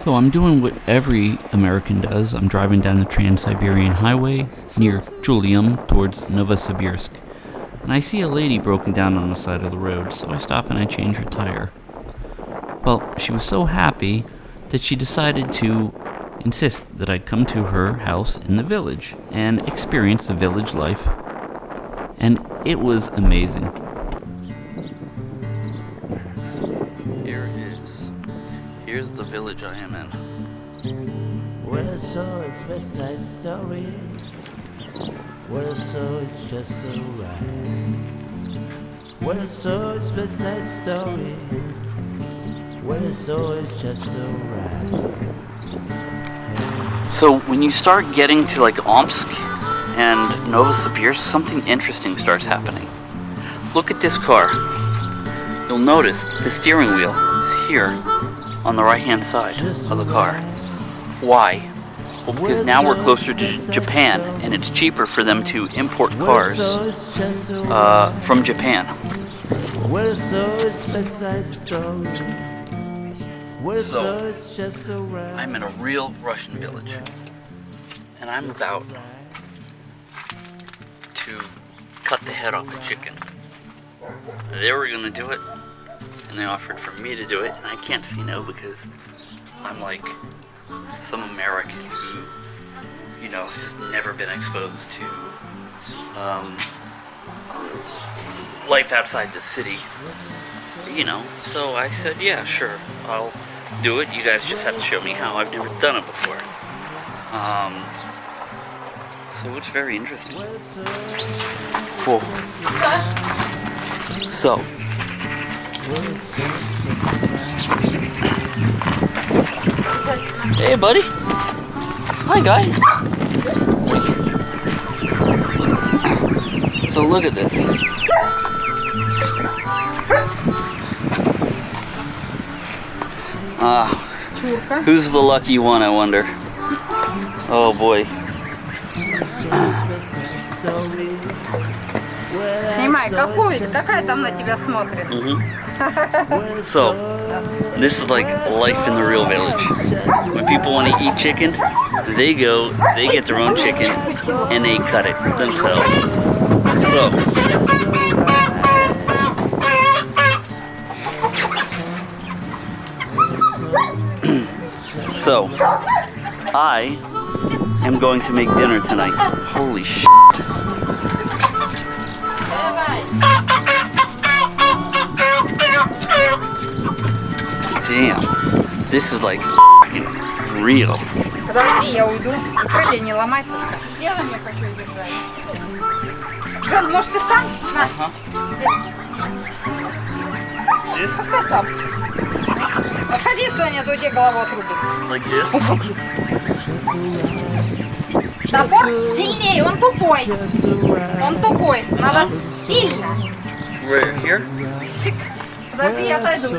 So I'm doing what every American does. I'm driving down the Trans-Siberian Highway near Chulym towards Novosibirsk. And I see a lady broken down on the side of the road, so I stop and I change her tire. Well, she was so happy that she decided to insist that I come to her house in the village and experience the village life. And it was amazing. West Side Story. What I saw is just a ride. What I saw is West Side Story. What I saw is just a ride. So when you start getting to like Omsk and Novosibirsk, something interesting starts happening. Look at this car. You'll notice the steering wheel is here on the right hand side of the car. Why? Because now we're closer to Japan and it's cheaper for them to import cars saw is just a uh, from Japan. What I saw is West Side Story. What I So, saw is just a ride. I'm in a real Russian village and I'm about to cut the head off a chicken. They were gonna do it, and they offered for me to do it, and I can't say no because I'm like some American who, you know, has never been exposed to um, life outside the city. You know, so I said, yeah, sure, I'll do it. You guys just have to show me how. I've never done it before. Um, so it's very interesting. Cool. So, hey, buddy. Hi, guy. So look at this. Ah, who's the lucky one? I wonder. Oh boy. Снимай, какую какая там на тебя смотрит? So, this is like life in the real village. When people want to eat chicken, they go, they get their own chicken, and they cut it themselves. So, so, I am going to make dinner tonight. Holy shit. This is like real. Подожди, я уйду. Крылья не ломай только. Я на мне хочу держать. Жен, может ты сам? На, This, пускай сам. Отходи, Соня, то тебе голову отрубит. like this. Топор сильнее, он тупой. Он тупой. Надо сильно. Right here. Подожди, я отойду.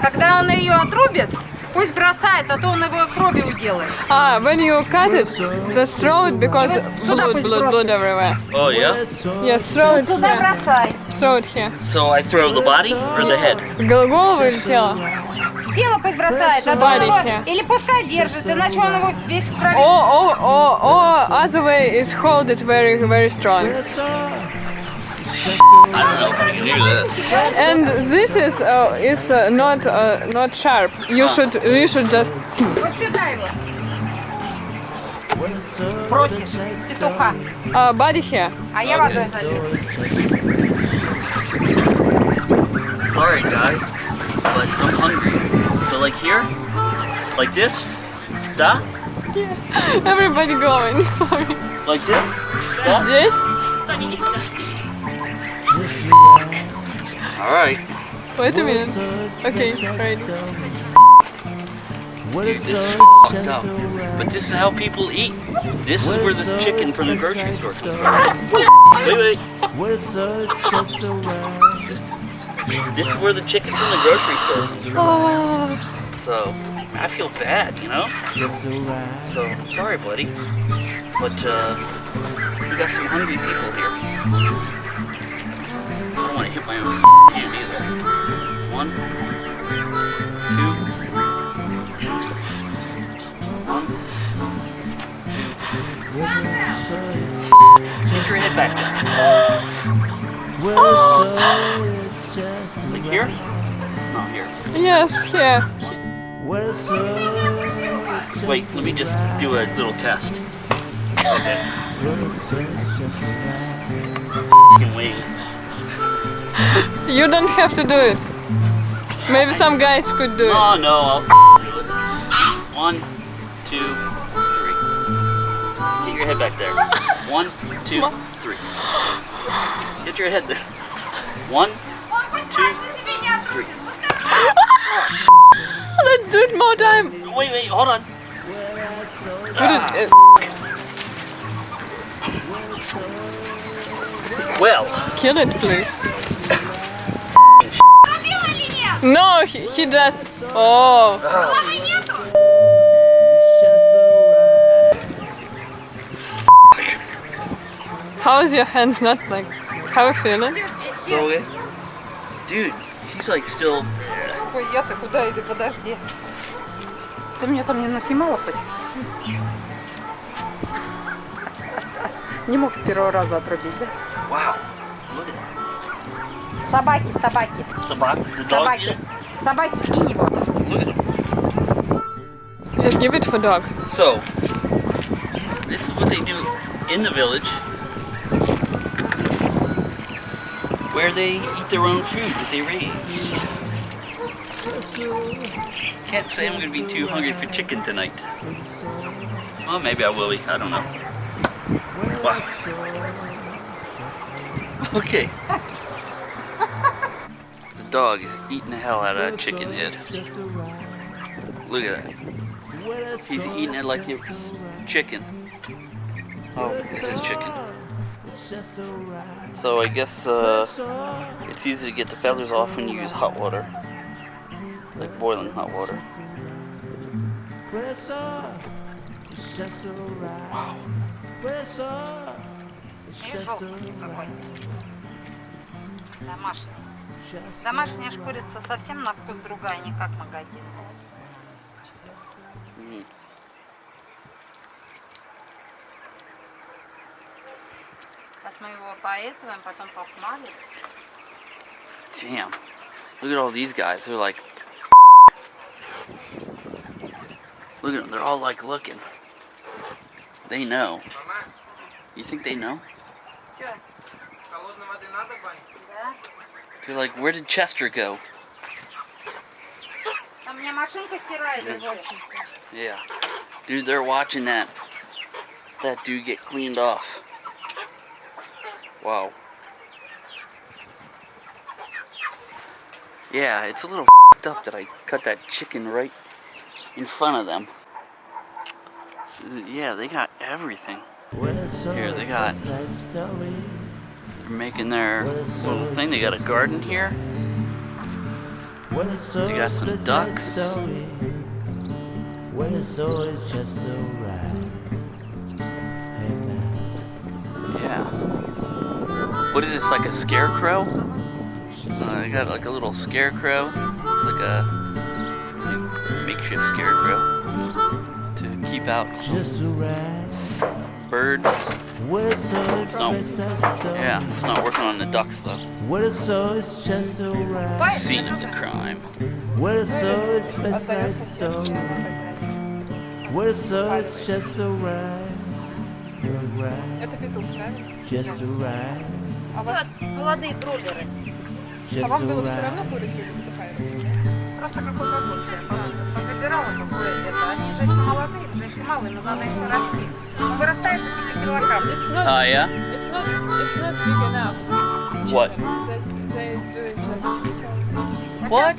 Когда он ее отрубит, пусть бросает, а то он его кровью уделает. Ah, when you cut it, just throw it because blood, blood, blood everywhere. Oh yeah. Yes, throw it Сюда бросай. Throw it here. So I throw the body or the head? Гол- Голову или тело? Тело пусть бросает, а то он его... Или пускай держит, иначе он его весь в крови. Or, or, or, or other way is hold it very, very strong. I don't know if I can do that. And this is uh, is uh, not uh, not sharp. You should you should just Вот сюда его. Бросишь петуха, uh, body here. а я водой залью. Sorry, guy, but I'm hungry. So like here, like this, da, Everybody going. Sorry. like this, da. Здесь. All Right. Wait a minute. Okay, ready. Dude, this is fucked up. But this is how people eat. This is where this chicken from the grocery store comes from. Wait, wait. This is where the chicken from the grocery store comes from. So, I feel bad, you know? So, I'm sorry, buddy. But, uh, we got some hungry people here get my own hand either. One, two, one, two. Change your head back. Oh. Like here? Not here. Yes, here. Yeah. Wait, let me just do a little test. Okay. F***ing wing. You don't have to do it. Maybe some guys could do it. Oh no, I'll do it. One, two, three. Get your head back there. One, two, three. Get your head there. One, two, three. Let's do it more time. Wait, wait, hold on. Put it. uh, Well, kill it, please. No, he, he just. Oh, how is your hands not like? How you feeling? it. Dude, he's like still. Ой, я-то куда иду? Подожди. Ты меня там не наснимала хоть? Не мог с первого раза отрубить, да? Wow. Look at Собаки, собаки, that. Собак. The dog собаки. did it. Собаки, кинь его. Look at him. Yes, give it for dog. So, this is what they do in the village, where they eat their own food that they raise. Can't say I'm gonna be too hungry for chicken tonight. Well, maybe I will be. I don't know. Wow. Okay. dog is eating the hell out of that chicken head. Look at that. He's eating it like it's chicken. Oh, it is chicken. So I guess uh, it's easy to get the feathers off when you use hot water. Like boiling hot water. Wow. Домашняя ж курица совсем на вкус другая, не как магазинная. Mhm. Сейчас мы его поэтываем, потом посмалим. Damn. Look at all these guys. They're like. Look at them. They're all like looking. They know. You think they know? Чё? Холодной воды надо, Бань? Да? You're like, where did Chester go? Yeah. Dude, they're watching that. That dude get cleaned off. Wow. Yeah, it's a little up that I cut that chicken right in front of them. So, yeah, they got everything. Here, they got they're making their little thing. They got a garden here. They got some ducks. Well, so it's just alright. Hey man, Yeah. What is this, like a scarecrow? Uh, I got like a little scarecrow, like a makeshift scarecrow to keep out some just alright birds. Well, so it's No. best that story. Yeah, it's not working on the ducks though. Well, so it's just alright. Scene of the crime. Well, so it's best that Остается сердце. story. Well, so it's just alright. Alright, Это петух, правильно? just alright. А, вас, Вот, молодые бройлеры. а Just вам было все alright. равно курицу или петуха? Просто какой побольше. я Повыбирала какое это. Они же еще молодые, уже еще малые, но надо еще расти. Он вырастает до 5 килограмм. It's not, Oh yeah. it's not, it's not big enough. What? That's, they do it just What?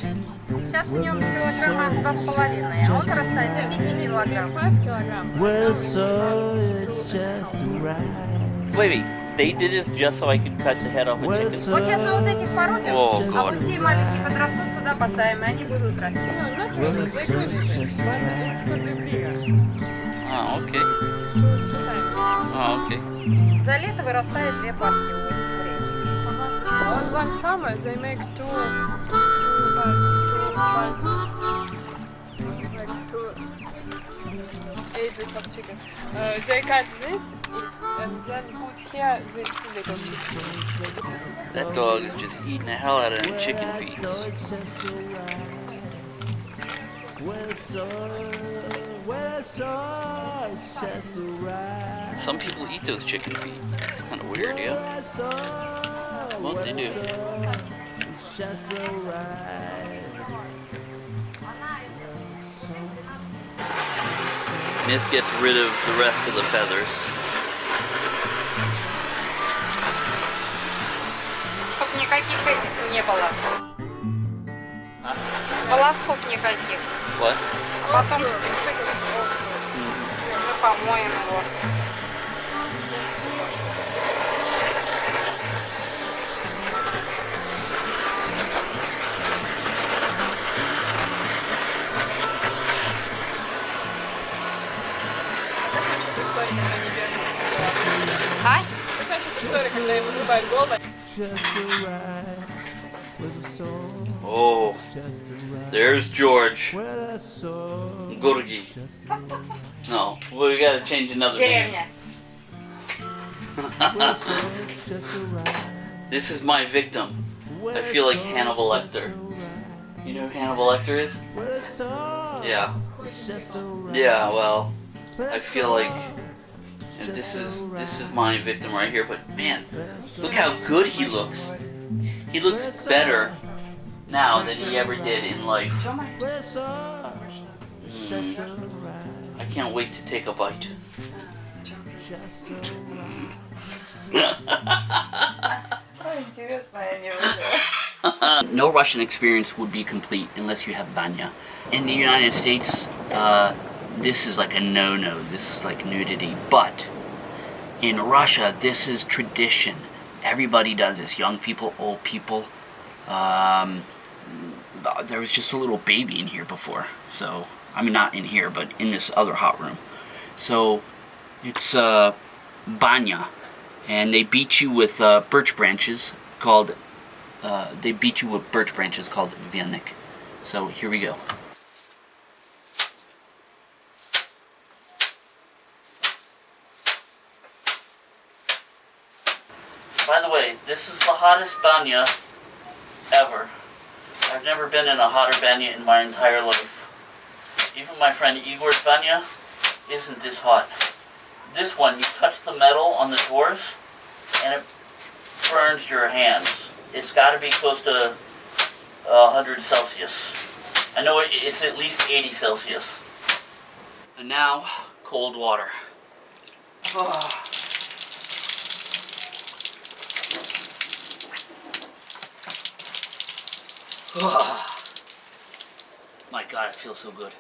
Сейчас в нем килограмма два с половиной, а он вырастает до 5 килограмм. 5 килограмм. Well, so it's just alright. Wait, wait. They did this just so I could cut the head off a Well, chicken. so Вот сейчас мы вот этих порубим, О, а God. вот те маленькие подрастут, сюда посадим, и они будут расти. No, not really. times. Oh, okay. За лето вырастает две партии у курей. On one summer they make two, two, but, two, but, like two ages of chicken. Uh, they cut this and then put here this little chicken. That dog is just eating the hell out of them chicken feet. Well, so, well, so it's just right. Some people eat those chicken feet. It's kind of weird, yeah. Well, so, Well, they do. it's just right. This gets rid of the rest of the feathers. Чтоб никаких этих не было. Волосков никаких. agora? Lá tá muito hum. pamonha é agora. Ai? Eu a costura que daí você vai igual. Oh. There's George. Gorgi. No, we gotta change another Damn name. This is my victim. I feel like Hannibal Lecter. You know who Hannibal Lecter is? Yeah. Yeah, well, I feel like and this is this is my victim right here, but man, look how good he looks. He looks better now than he ever did in life. Right. I can't wait to take a bite. No Russian experience would be complete unless you have banya. In the United States, uh, this is like a no-no. This is like nudity. But in Russia, this is tradition. Everybody does this. Young people, old people. Um, there was just a little baby in here before. So, I mean, not in here, but in this other hot room. So, it's uh, banya. And they beat you with uh, birch branches called uh, they beat you with birch branches called vilnik. So here we go. By the way, this is the hottest banya ever. I've never been in a hotter banya in my entire life. Even my friend Igor's banya isn't this hot. This one, you touch the metal on the doors, and it burns your hands. It's got to be close to uh, 100 Celsius. I know it's at least 80 Celsius. And now, cold water. Ah. Ah. My God, it feels so good.